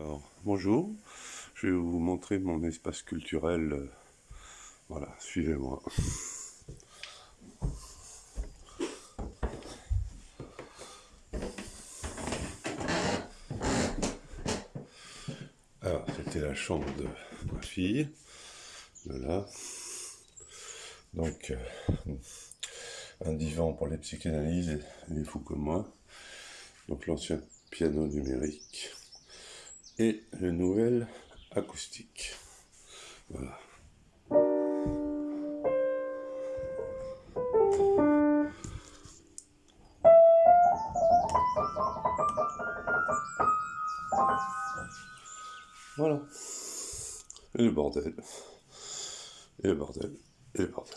Alors, bonjour, je vais vous montrer mon espace culturel. euh, Voilà, suivez-moi. Alors, c'était la chambre de ma fille, de là. Donc, euh, un divan pour les psychanalyses, les fous comme moi. Donc, l'ancien piano numérique et le nouvel acoustique. Voilà. Voilà. Et le bordel. Et le bordel. Et le bordel.